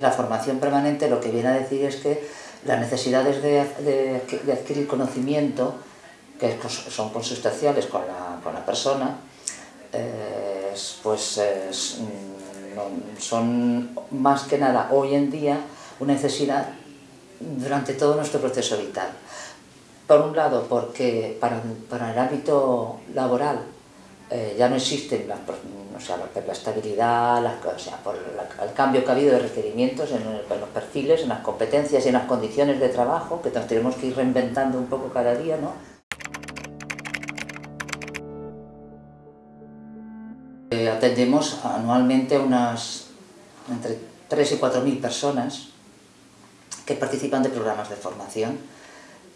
La formación permanente lo que viene a decir es que las necesidades de, adquirir conocimiento, que pues, son consustanciales con la, persona, eh, pues mm, son más que nada hoy en día una necesidad durante todo nuestro proceso vital. Por un lado, porque para, el ámbito laboral eh, ya no existen la, o sea, la, estabilidad, o sea, por el cambio que ha habido de requerimientos en, los perfiles, en las competencias y en las condiciones de trabajo, que tenemos que ir reinventando un poco cada día, ¿no? Eh, atendemos anualmente unas entre 3 y 4 mil personas que participan de programas de formación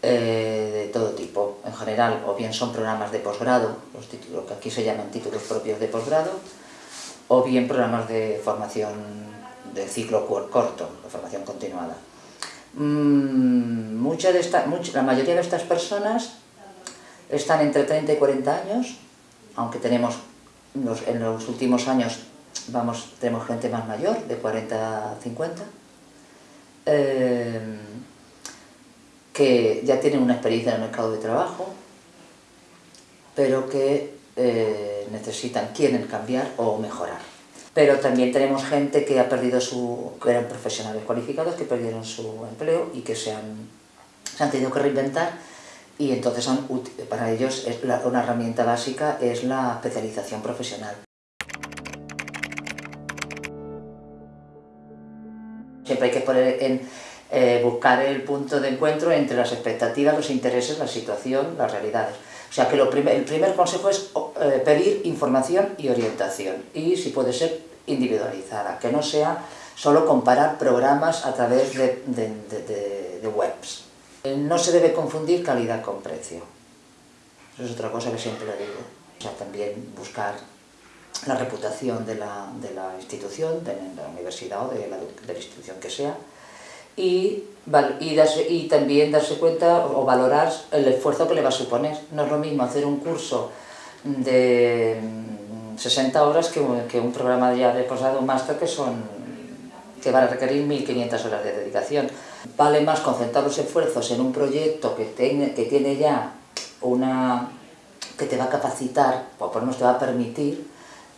eh, de todo tipo. En general, o bien son programas de posgrado, los títulos que aquí se llaman títulos propios de posgrado, o bien programas de formación de ciclo corto, de formación continuada. Mm, mucha de esta, la mayoría de estas personas están entre 30 y 40 años, aunque tenemos en los últimos años vamos, tenemos gente más mayor, de 40 a 50, Em, que ya tienen una experiencia en el mercado de trabajo, pero que eh, necesitan, quieren cambiar o mejorar. Pero también tenemos gente que ha perdido su, que eran profesionales cualificados, que perdieron su empleo y que se han, se tenido que reinventar y entonces para ellos una herramienta básica es la especialización profesional. Siempre hay que poner en, eh, buscar el punto de encuentro entre las expectativas, los intereses, la situación, las realidades. O sea que lo el primer consejo es eh, pedir información y orientación y si puede ser individualizada, que no sea solo comparar programas a través de, de webs. Eh, no se debe confundir calidad con precio. Eso es otra cosa que siempre le digo. O sea, también buscar la reputación de la, de la institución, de la universidad o de la, de la institución que sea, y, y, darse, y, también darse cuenta o valorar el esfuerzo que le va a suponer. No es lo mismo hacer un curso de 60 mm, horas que, que un programa ya de posgrado, un máster que son que van a requerir 1.500 horas de dedicación. Vale más concentrar los esfuerzos en un proyecto que, tiene, que tiene ya una que te va a capacitar, o por lo menos te va a permitir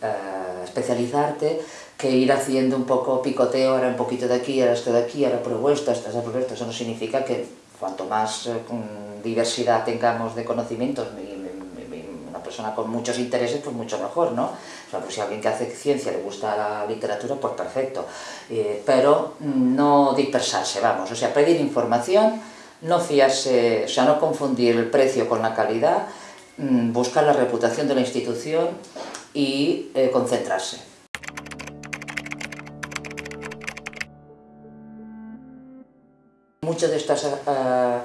eh, especializarte que ir haciendo un poco picoteo, ahora un poquito de aquí, ahora esto de aquí, ahora pruebo esto, esto, esto, eso no significa que cuanto más eh, diversidad tengamos de conocimientos una persona con muchos intereses, pues mucho mejor, ¿no? O sea, pues si a alguien que hace ciencia le gusta la literatura, pues perfecto. Eh, pero no dispersarse, vamos, o sea, pedir información, no fiarse, o sea, no confundir el precio con la calidad, mm, buscar la reputación de la institución y eh, concentrarse. Muchos de estos eh,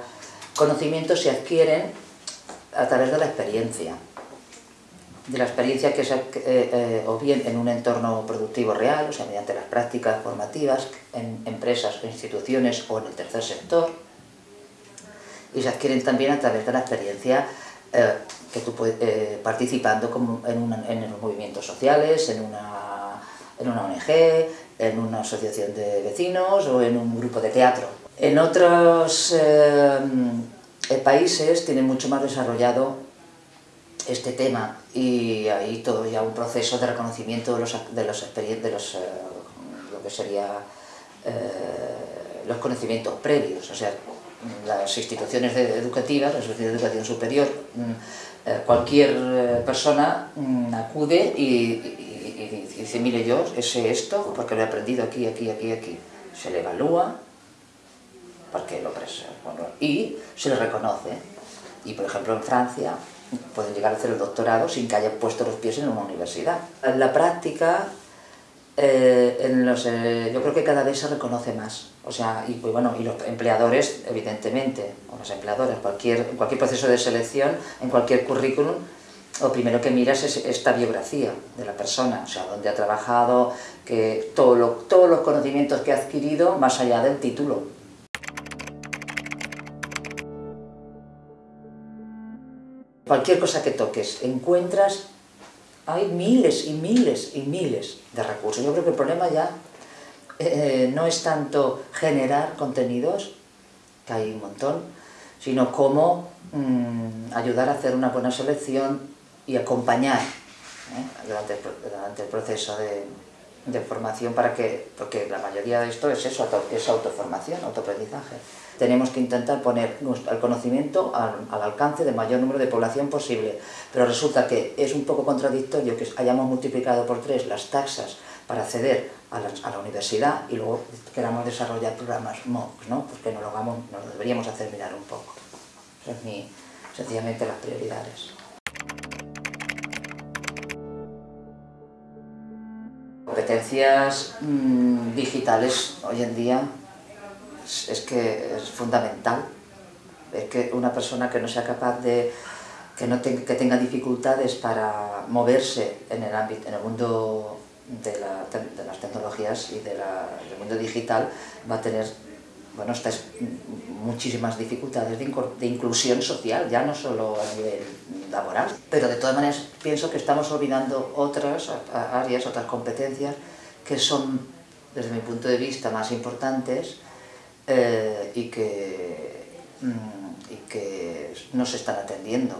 conocimientos se adquieren a través de la experiencia, de la experiencia que se, eh, o bien en un entorno productivo real, o sea, mediante las prácticas formativas en empresas o instituciones o en el tercer sector, y se adquieren también a través de la experiencia que tú eh, participando como en, en, los movimientos sociales, en una, en una ONG, en una asociación de vecinos o en un grupo de teatro. En otros eh, países tienen mucho más desarrollado este tema y hay todo ya un proceso de reconocimiento de los, de los, de los eh, lo que sería los conocimientos previos, o sea, las instituciones educativas, las instituciones de educación superior, mm, eh, cualquier eh, persona mm, acude y, dice, mire, yo sé esto porque lo he aprendido aquí, aquí, aquí, aquí. Se le evalúa porque lo bueno, y se le reconoce. Y, por ejemplo, en Francia pueden llegar a hacer el doctorado sin que hayan puesto los pies en una universidad. En la práctica eh, en los, eh, yo creo que cada vez se reconoce más. O sea, y, bueno, y los empleadores, evidentemente, o las empleadoras, cualquier, cualquier proceso de selección, en cualquier currículum, lo primero que miras es esta biografía de la persona, o sea, dónde ha trabajado, que todo lo, todos los conocimientos que ha adquirido más allá del título. Cualquier cosa que toques, encuentras hay miles y miles y miles de recursos. Yo creo que el problema ya eh, no es tanto generar contenidos, que hay un montón, sino cómo mm, ayudar a hacer una buena selección y acompañar ¿eh? durante, el proceso de, formación para que, porque la mayoría de esto es eso, es autoformación, autoaprendizaje. Tenemos que intentar poner el conocimiento al, al, alcance del mayor número de población posible, pero resulta que es un poco contradictorio que hayamos multiplicado por tres las taxas para acceder a la, universidad y luego queramos desarrollar programas MOOC, ¿no? Porque no lo, hagamos, no lo deberíamos hacer mirar un poco. Esas son sencillamente las prioridades. Competencias mm, digitales hoy en día es, que es fundamental. Es que una persona que no sea capaz de que, no que tenga dificultades para moverse en el ámbito, en el mundo de, las tecnologías y del mundo digital va a tener bueno, estas muchísimas dificultades de, inclusión social, ya no solo a nivel laboral, pero de todas maneras pienso que estamos olvidando otras áreas, otras competencias que son, desde mi punto de vista, más importantes eh, y, que, mm, y que no se están atendiendo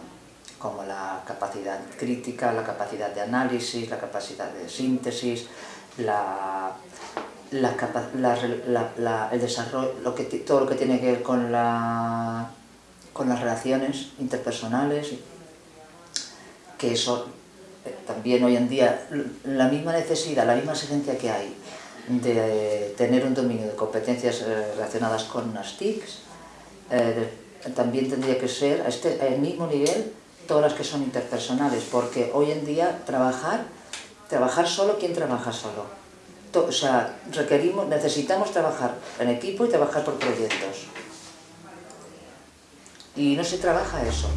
como la capacidad crítica, la capacidad de análisis, la capacidad de síntesis, la, el desarrollo, todo lo que tiene que ver con, la, con las relaciones interpersonales, que eso eh, también hoy en día, la misma necesidad, la misma exigencia que hay de tener un dominio de competencias eh, relacionadas con las TICs, eh, también tendría que ser a este, al mismo nivel todas las que son interpersonales, porque hoy en día trabajar, trabajar solo, ¿quién trabaja solo? O sea, requerimos, necesitamos trabajar en equipo y trabajar por proyectos. Y no se trabaja eso.